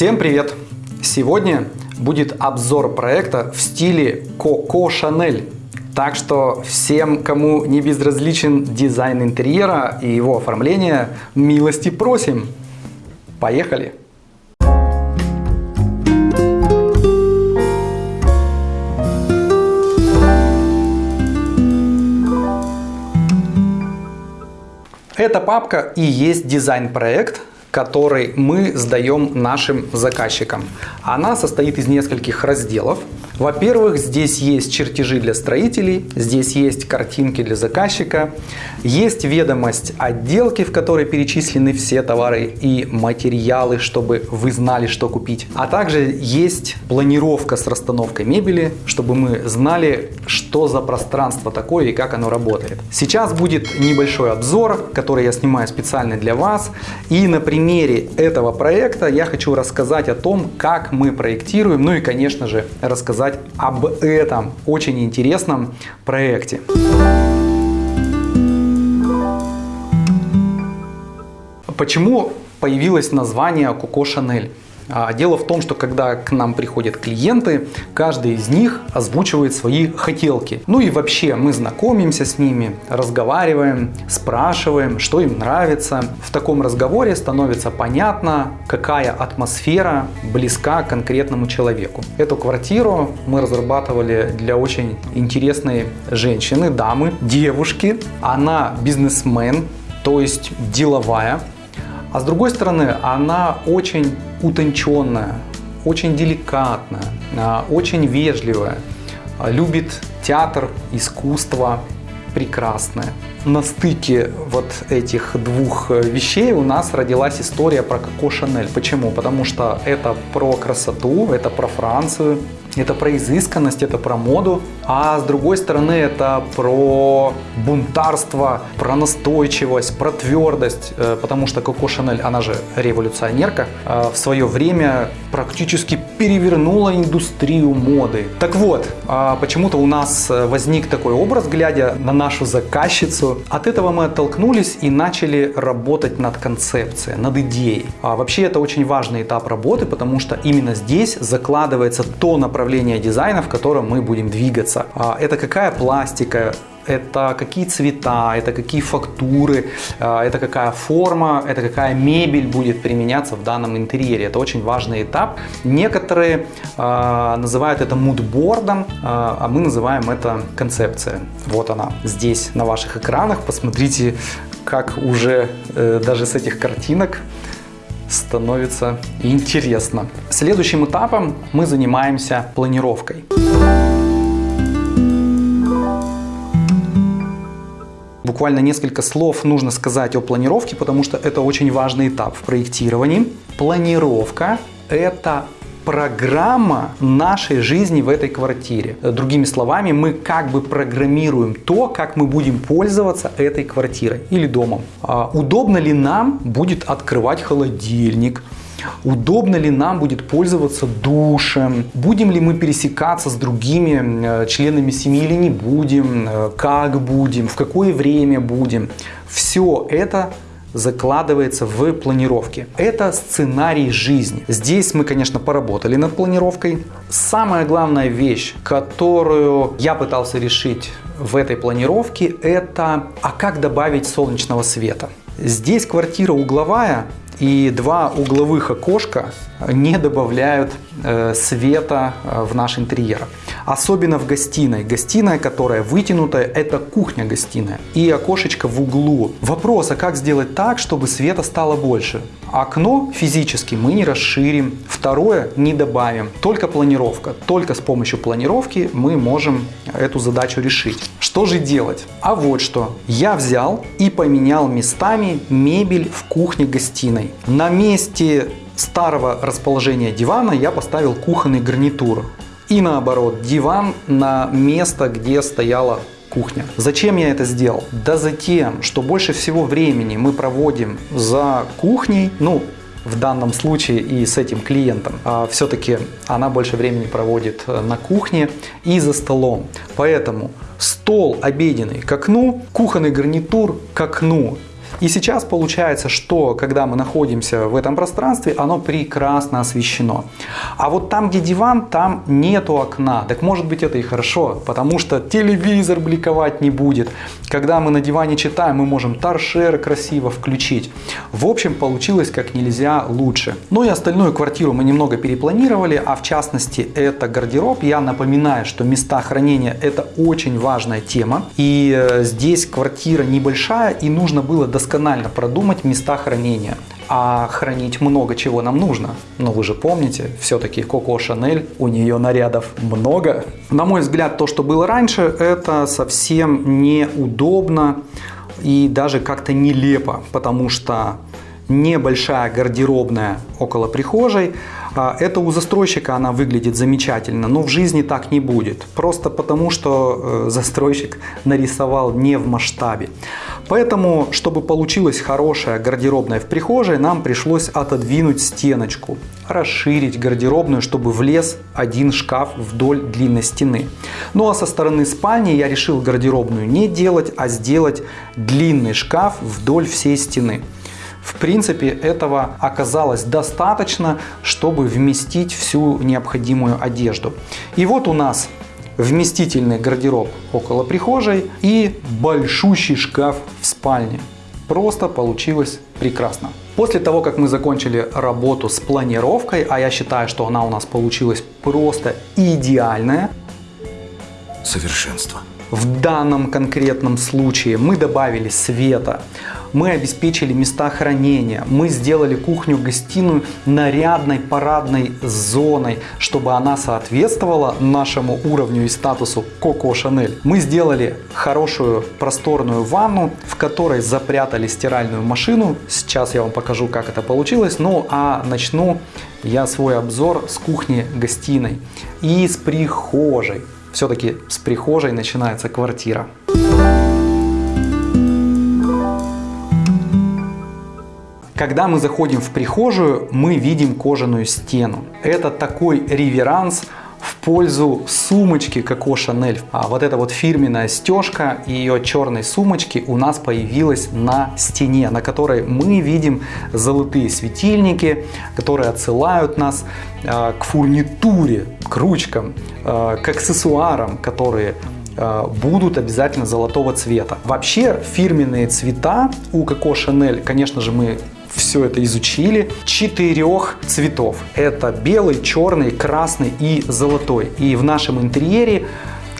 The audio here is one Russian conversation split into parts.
Всем привет! Сегодня будет обзор проекта в стиле Coco Chanel. Так что всем, кому не безразличен дизайн интерьера и его оформление, милости просим! Поехали! Эта папка и есть дизайн-проект, который мы сдаем нашим заказчикам. Она состоит из нескольких разделов. Во-первых, здесь есть чертежи для строителей, здесь есть картинки для заказчика, есть ведомость отделки, в которой перечислены все товары и материалы, чтобы вы знали, что купить. А также есть планировка с расстановкой мебели, чтобы мы знали, что за пространство такое и как оно работает. Сейчас будет небольшой обзор, который я снимаю специально для вас. И на примере этого проекта я хочу рассказать о том, как мы проектируем, ну и, конечно же, рассказать рассказать об этом очень интересном проекте. Почему появилось название Coco Chanel? А, дело в том, что когда к нам приходят клиенты, каждый из них озвучивает свои хотелки. Ну и вообще мы знакомимся с ними, разговариваем, спрашиваем, что им нравится. В таком разговоре становится понятно, какая атмосфера близка конкретному человеку. Эту квартиру мы разрабатывали для очень интересной женщины, дамы, девушки. Она бизнесмен, то есть деловая. А с другой стороны, она очень утонченная, очень деликатная, а, очень вежливая, а, любит театр, искусство прекрасное. На стыке вот этих двух э, вещей у нас родилась история про Коко Шанель. Почему? Потому что это про красоту, это про Францию, это про изысканность, это про моду, а с другой стороны это про бунтарство, про настойчивость, про твердость, э, потому что Коко Шанель, она же революционерка, э, в свое время практически перевернула индустрию моды. Так вот, а почему-то у нас возник такой образ, глядя на нашу заказчицу. От этого мы оттолкнулись и начали работать над концепцией, над идеей. А вообще это очень важный этап работы, потому что именно здесь закладывается то направление, дизайна, в котором мы будем двигаться. А, это какая пластика, это какие цвета, это какие фактуры, а, это какая форма, это какая мебель будет применяться в данном интерьере. Это очень важный этап. Некоторые э, называют это мудбордом, э, а мы называем это концепция. Вот она здесь на ваших экранах. Посмотрите, как уже э, даже с этих картинок становится интересно. Следующим этапом мы занимаемся планировкой. Буквально несколько слов нужно сказать о планировке, потому что это очень важный этап в проектировании. Планировка – это программа нашей жизни в этой квартире. Другими словами, мы как бы программируем то, как мы будем пользоваться этой квартирой или домом. А удобно ли нам будет открывать холодильник, Удобно ли нам будет пользоваться душем? Будем ли мы пересекаться с другими э, членами семьи или не будем? Э, как будем? В какое время будем? Все это закладывается в планировке. Это сценарий жизни. Здесь мы, конечно, поработали над планировкой. Самая главная вещь, которую я пытался решить в этой планировке, это а как добавить солнечного света. Здесь квартира угловая, и два угловых окошка не добавляют э, света э, в наш интерьер. Особенно в гостиной. Гостиная, которая вытянутая, это кухня-гостиная. И окошечко в углу. Вопрос, а как сделать так, чтобы света стало больше? Окно физически мы не расширим. Второе, не добавим. Только планировка. Только с помощью планировки мы можем эту задачу решить. Что же делать? А вот что. Я взял и поменял местами мебель в кухне-гостиной. На месте старого расположения дивана я поставил кухонный гарнитур. И наоборот, диван на место, где стояла кухня. Зачем я это сделал? Да за тем, что больше всего времени мы проводим за кухней, ну, в данном случае и с этим клиентом. А все-таки она больше времени проводит э, на кухне и за столом. Поэтому стол обеденный к окну, кухонный гарнитур к окну И сейчас получается, что когда мы находимся в этом пространстве, оно прекрасно освещено. А вот там, где диван, там нету окна. Так может быть это и хорошо, потому что телевизор бликовать не будет. Когда мы на диване читаем, мы можем торшер красиво включить. В общем, получилось как нельзя лучше. Ну и остальную квартиру мы немного перепланировали, а в частности это гардероб. Я напоминаю, что места хранения это очень важная тема. И э, здесь квартира небольшая и нужно было досконально продумать места хранения а хранить много чего нам нужно. Но вы же помните, все-таки Коко Шанель, у нее нарядов много. На мой взгляд, то, что было раньше, это совсем неудобно и даже как-то нелепо, потому что небольшая гардеробная около прихожей. А, это у застройщика она выглядит замечательно, но в жизни так не будет. Просто потому, что э, застройщик нарисовал не в масштабе. Поэтому, чтобы получилась хорошая гардеробная в прихожей, нам пришлось отодвинуть стеночку, расширить гардеробную, чтобы влез один шкаф вдоль длинной стены. Ну а со стороны спальни я решил гардеробную не делать, а сделать длинный шкаф вдоль всей стены. В принципе, этого оказалось достаточно, чтобы вместить всю необходимую одежду. И вот у нас вместительный гардероб около прихожей и большущий шкаф в спальне. Просто получилось прекрасно. После того, как мы закончили работу с планировкой, а я считаю, что она у нас получилась просто идеальная. Совершенство. В данном конкретном случае мы добавили света, мы обеспечили места хранения, мы сделали кухню-гостиную нарядной парадной зоной, чтобы она соответствовала нашему уровню и статусу Коко Шанель. Мы сделали хорошую просторную ванну, в которой запрятали стиральную машину. Сейчас я вам покажу, как это получилось. Ну а начну я свой обзор с кухни-гостиной и с прихожей. Все-таки с прихожей начинается квартира. Когда мы заходим в прихожую, мы видим кожаную стену. Это такой реверанс пользу сумочки Коко Шанель. А вот эта вот фирменная стежка ее черной сумочки у нас появилась на стене, на которой мы видим золотые светильники, которые отсылают нас э, к фурнитуре, к ручкам, э, к аксессуарам, которые э, будут обязательно золотого цвета. Вообще фирменные цвета у Коко Шанель, конечно же, мы все это изучили, четырех цветов. Это белый, черный, красный и золотой. И в нашем интерьере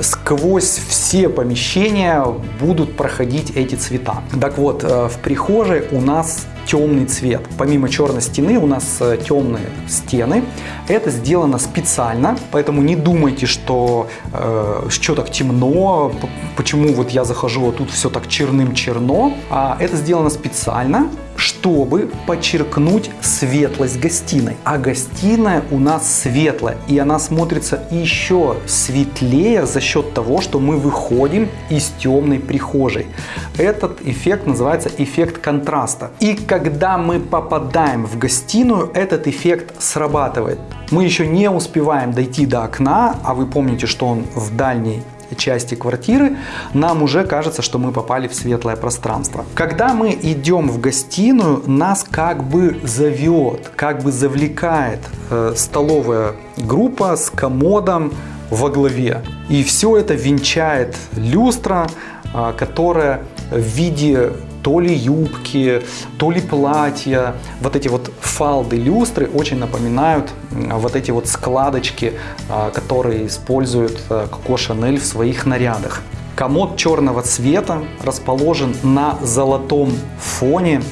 сквозь все помещения будут проходить эти цвета. Так вот, э, в прихожей у нас темный цвет. Помимо черной стены у нас э, темные стены. Это сделано специально, поэтому не думайте, что что так темно, почему вот я захожу, а тут все так черным-черно. А это сделано специально, чтобы подчеркнуть светлость гостиной. А гостиная у нас светлая, и она смотрится еще светлее за счет того, что мы выходим из темной прихожей. Этот эффект называется эффект контраста. И когда мы попадаем в гостиную, этот эффект срабатывает. Мы еще не успеваем дойти до окна, а вы помните, что он в дальней части квартиры, нам уже кажется, что мы попали в светлое пространство. Когда мы идем в гостиную, нас как бы зовет, как бы завлекает э, столовая группа с комодом во главе. И все это венчает люстра, э, которая в виде то ли юбки, то ли платья. Вот эти вот фалды люстры очень напоминают вот эти вот складочки, а, которые использует э, Коко Шанель в своих нарядах. Комод черного цвета расположен на золотом фоне,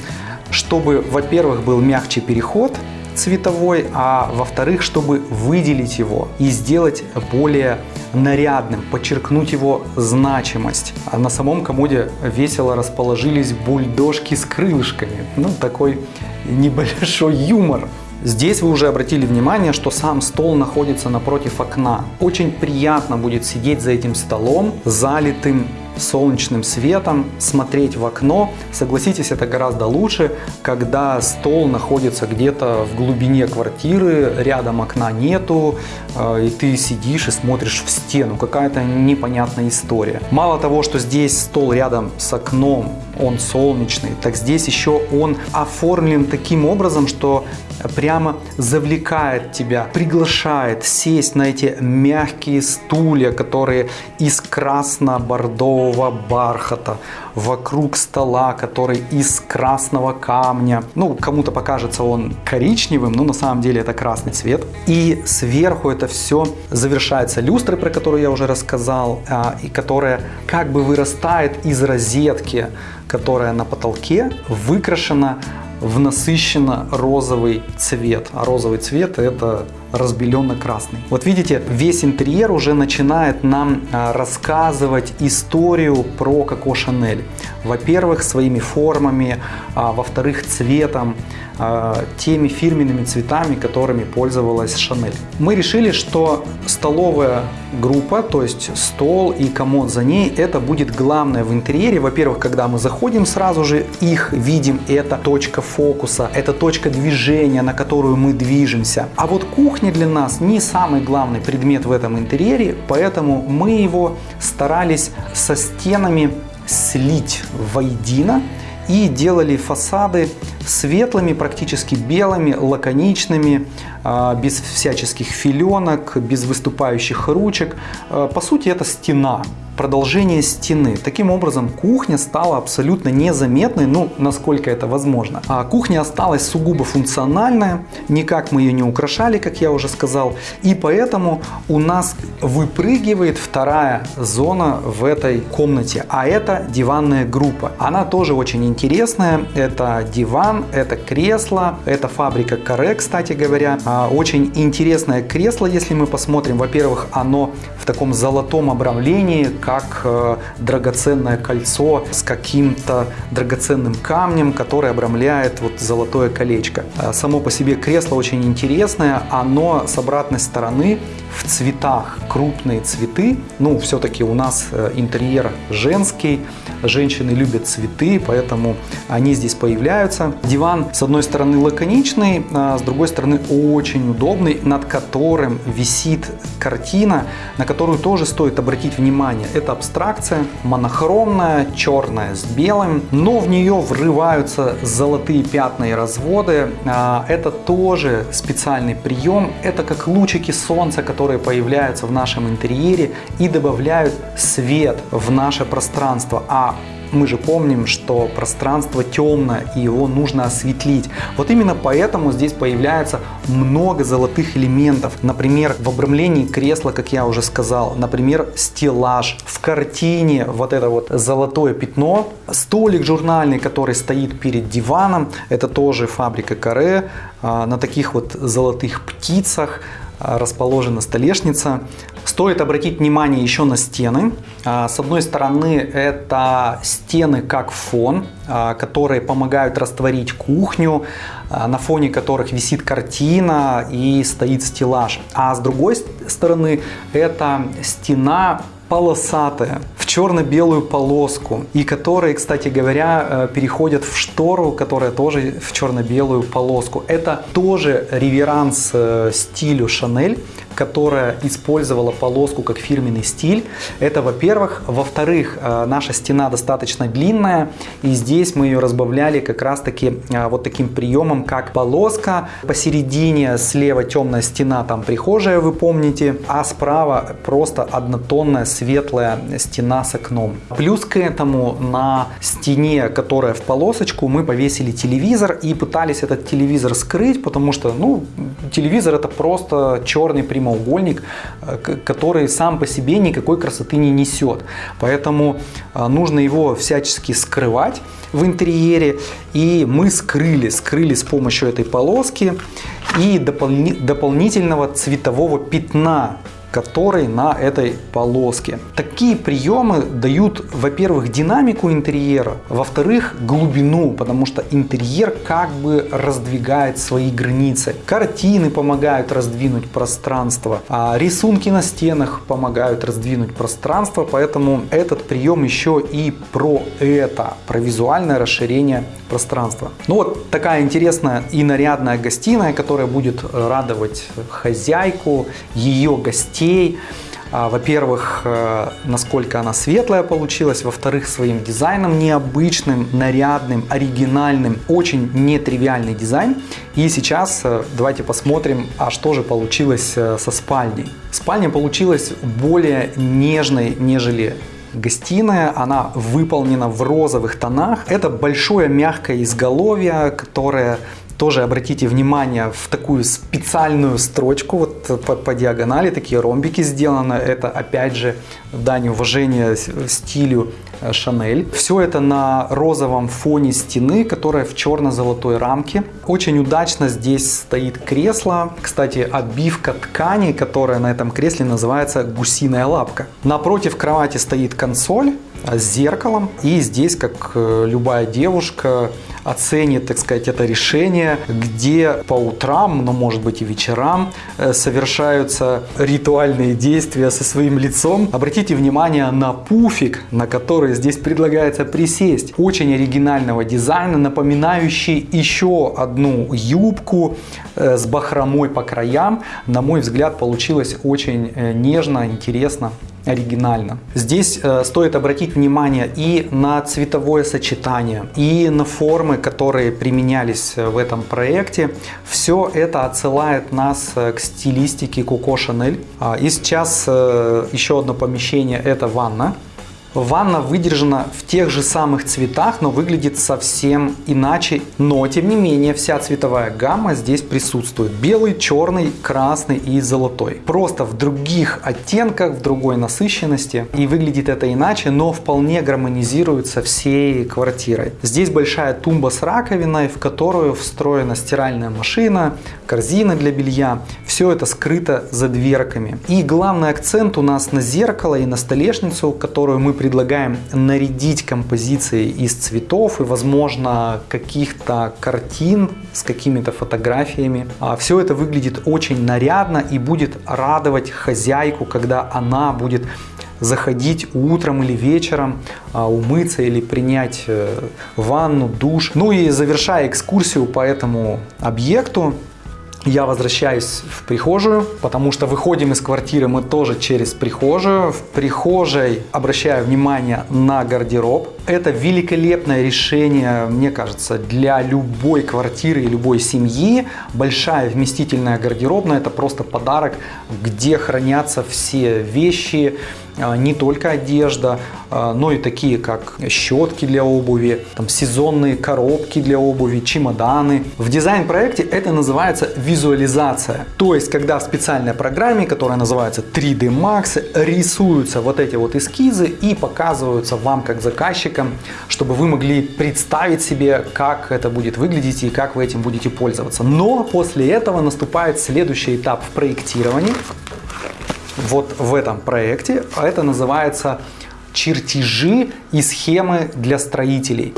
чтобы, во-первых, был мягче переход цветовой, а во-вторых, чтобы выделить его и сделать более нарядным, подчеркнуть его значимость. А на самом комоде весело расположились бульдожки с крылышками. Ну, такой небольшой юмор. Здесь вы уже обратили внимание, что сам стол находится напротив окна. Очень приятно будет сидеть за этим столом, залитым солнечным светом, смотреть в окно. Согласитесь, это гораздо лучше, когда стол находится где-то в глубине квартиры, рядом окна нету, э, и ты сидишь и смотришь в стену. Какая-то непонятная история. Мало того, что здесь стол рядом с окном, он солнечный, так здесь еще он оформлен таким образом, что прямо завлекает тебя, приглашает сесть на эти мягкие стулья, которые из красно-бордового бархата, вокруг стола, который из красного камня. Ну, кому-то покажется он коричневым, но на самом деле это красный цвет. И сверху это все завершается люстрой, про которую я уже рассказал, а, и которая как бы вырастает из розетки, которая на потолке выкрашена в насыщенно розовый цвет. А розовый цвет это разбеленно-красный. Вот видите, весь интерьер уже начинает нам а, рассказывать историю про Коко Шанель. Во-первых, своими формами, а, во-вторых, цветом, а, теми фирменными цветами, которыми пользовалась Шанель. Мы решили, что столовая группа, то есть стол и комод за ней, это будет главное в интерьере. Во-первых, когда мы заходим, сразу же их видим, это точка фокуса, это точка движения, на которую мы движемся. А вот кухня для нас не самый главный предмет в этом интерьере, поэтому мы его старались со стенами слить воедино и делали фасады светлыми, практически белыми, лаконичными, а, без всяческих филенок, без выступающих ручек. А, по сути, это стена продолжение стены. Таким образом, кухня стала абсолютно незаметной, ну, насколько это возможно. А кухня осталась сугубо функциональная, никак мы ее не украшали, как я уже сказал, и поэтому у нас выпрыгивает вторая зона в этой комнате, а это диванная группа. Она тоже очень интересная, это диван, это кресло, это фабрика Каре, кстати говоря. А, очень интересное кресло, если мы посмотрим, во-первых, оно в таком золотом обрамлении, как э, драгоценное кольцо с каким-то драгоценным камнем, который обрамляет вот золотое колечко. Э, само по себе кресло очень интересное, оно с обратной стороны в цветах, крупные цветы. Ну, все-таки у нас э, интерьер женский, женщины любят цветы, поэтому они здесь появляются. Диван с одной стороны лаконичный, а с другой стороны очень удобный, над которым висит картина, на которую тоже стоит обратить внимание. Это абстракция, монохромная, черная с белым, но в нее врываются золотые пятна и разводы. А, это тоже специальный прием. Это как лучики солнца, которые появляются в нашем интерьере и добавляют свет в наше пространство. А мы же помним, что пространство темное и его нужно осветлить. Вот именно поэтому здесь появляется много золотых элементов. Например, в обрамлении кресла, как я уже сказал, например, стеллаж. В картине вот это вот золотое пятно. Столик журнальный, который стоит перед диваном, это тоже фабрика Каре. А, на таких вот золотых птицах расположена столешница. Стоит обратить внимание еще на стены. А, с одной стороны, это стены как фон, а, которые помогают растворить кухню, на фоне которых висит картина и стоит стеллаж. А с другой стороны, это стена полосатая, в черно-белую полоску, и которые, кстати говоря, э, переходят в штору, которая тоже в черно-белую полоску. Это тоже реверанс э, стилю Шанель, которая использовала полоску как фирменный стиль. Это во-первых. Во-вторых, э, наша стена достаточно длинная, и здесь мы ее разбавляли как раз-таки э, вот таким приемом, как полоска. Посередине слева темная стена, там прихожая, вы помните, а справа просто однотонная светлая стена с окном. Плюс к этому на стене, которая в полосочку, мы повесили телевизор и пытались этот телевизор скрыть, потому что, ну, телевизор это просто черный прямой прямоугольник, э, который сам по себе никакой красоты не несет. Поэтому э, нужно его всячески скрывать в интерьере. И мы скрыли, скрыли с помощью этой полоски и дополни, дополнительного цветового пятна который на этой полоске. Такие приемы дают, во-первых, динамику интерьера, во-вторых, глубину, потому что интерьер как бы раздвигает свои границы. Картины помогают раздвинуть пространство, а рисунки на стенах помогают раздвинуть пространство, поэтому этот прием еще и про это, про визуальное расширение пространства. Ну вот такая интересная и нарядная гостиная, которая будет радовать хозяйку, ее гостей. А, во-первых, э, насколько она светлая получилась, во-вторых, своим дизайном необычным, нарядным, оригинальным, очень нетривиальный дизайн. И сейчас э, давайте посмотрим, а что же получилось э, со спальней. Спальня получилась более нежной, нежели гостиная, она выполнена в розовых тонах. Это большое мягкое изголовье, которое тоже обратите внимание в такую специальную строчку, вот по, по диагонали такие ромбики сделаны. Это опять же дань уважения стилю э, Шанель. Все это на розовом фоне стены, которая в черно-золотой рамке. Очень удачно здесь стоит кресло. Кстати, обивка ткани, которая на этом кресле называется гусиная лапка. Напротив кровати стоит консоль с зеркалом. И здесь, как э, любая девушка, оценит, так сказать, это решение, где по утрам, но может быть и вечерам э, совершаются ритуальные действия со своим лицом. Обратите внимание на пуфик, на который здесь предлагается присесть. Очень оригинального дизайна, напоминающий еще одну юбку э, с бахромой по краям. На мой взгляд, получилось очень э, нежно, интересно оригинально. Здесь э, стоит обратить внимание и на цветовое сочетание, и на формы, которые применялись э, в этом проекте. Все это отсылает нас э, к стилистике Chanel. А, и сейчас э, еще одно помещение – это ванна. Ванна выдержана в тех же самых цветах, но выглядит совсем иначе. Но, тем не менее, вся цветовая гамма здесь присутствует. Белый, черный, красный и золотой. Просто в других оттенках, в другой насыщенности. И выглядит это иначе, но вполне гармонизирует со всей квартирой. Здесь большая тумба с раковиной, в которую встроена стиральная машина, корзины для белья. Все это скрыто за дверками. И главный акцент у нас на зеркало и на столешницу, которую мы предлагаем нарядить композицией из цветов и, возможно, каких-то картин с какими-то фотографиями. А Все это выглядит очень нарядно и будет радовать хозяйку, когда она будет заходить утром или вечером, а, умыться или принять э, ванну, душ. Ну и завершая экскурсию по этому объекту, я возвращаюсь в прихожую, потому что выходим из квартиры мы тоже через прихожую. В прихожей обращаю внимание на гардероб. Это великолепное решение, мне кажется, для любой квартиры и любой семьи. Большая вместительная гардеробная – это просто подарок, где хранятся все вещи, а, не только одежда, а, но и такие как щетки для обуви, там, сезонные коробки для обуви, чемоданы. В дизайн-проекте это называется визуализация. То есть, когда в специальной программе, которая называется 3D Max, рисуются вот эти вот эскизы и показываются вам как заказчикам, чтобы вы могли представить себе, как это будет выглядеть и как вы этим будете пользоваться. Но после этого наступает следующий этап в проектировании вот в этом проекте. А это называется чертежи и схемы для строителей.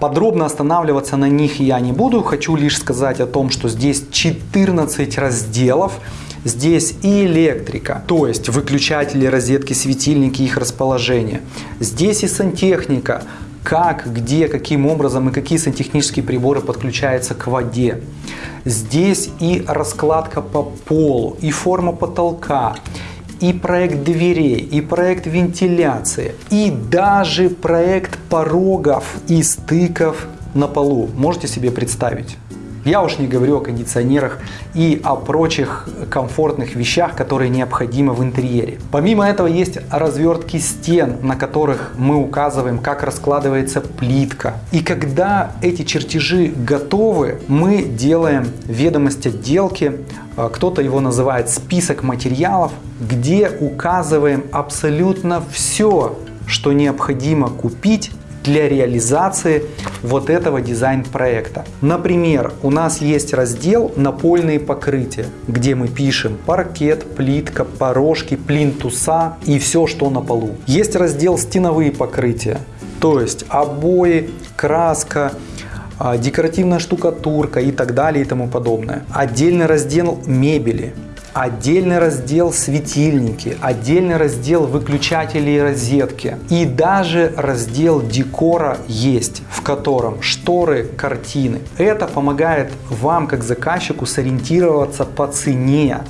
Подробно останавливаться на них я не буду, хочу лишь сказать о том, что здесь 14 разделов. Здесь и электрика, то есть выключатели, розетки, светильники, их расположение. Здесь и сантехника, как, где, каким образом и какие сантехнические приборы подключаются к воде. Здесь и раскладка по полу, и форма потолка, и проект дверей, и проект вентиляции, и даже проект порогов и стыков на полу. Можете себе представить? Я уж не говорю о кондиционерах и о прочих комфортных вещах, которые необходимы в интерьере. Помимо этого есть развертки стен, на которых мы указываем, как раскладывается плитка. И когда эти чертежи готовы, мы делаем ведомость отделки, а, кто-то его называет список материалов, где указываем абсолютно все, что необходимо купить для реализации вот этого дизайн-проекта. Например, у нас есть раздел «Напольные покрытия», где мы пишем паркет, плитка, порожки, плинтуса и все, что на полу. Есть раздел «Стеновые покрытия», то есть обои, краска, а, декоративная штукатурка и так далее и тому подобное. Отдельный раздел мебели, отдельный раздел светильники, отдельный раздел выключатели и розетки. И даже раздел декора есть, в котором шторы, картины. Это помогает вам, как заказчику, сориентироваться по цене,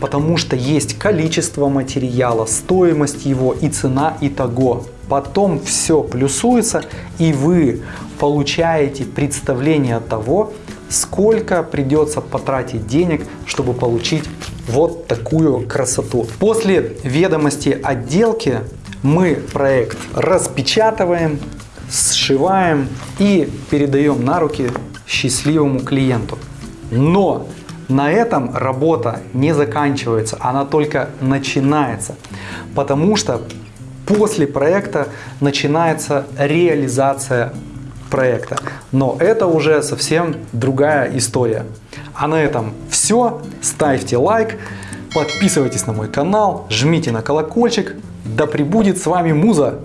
потому что есть количество материала, стоимость его и цена итого. Потом все плюсуется и вы получаете представление того, сколько придется потратить денег, чтобы получить вот такую красоту. После ведомости отделки мы проект распечатываем, сшиваем и передаем на руки счастливому клиенту. Но на этом работа не заканчивается, она только начинается, потому что после проекта начинается реализация проекта. Но это уже совсем другая история. А на этом все. Ставьте лайк, подписывайтесь на мой канал, жмите на колокольчик. Да пребудет с вами Муза!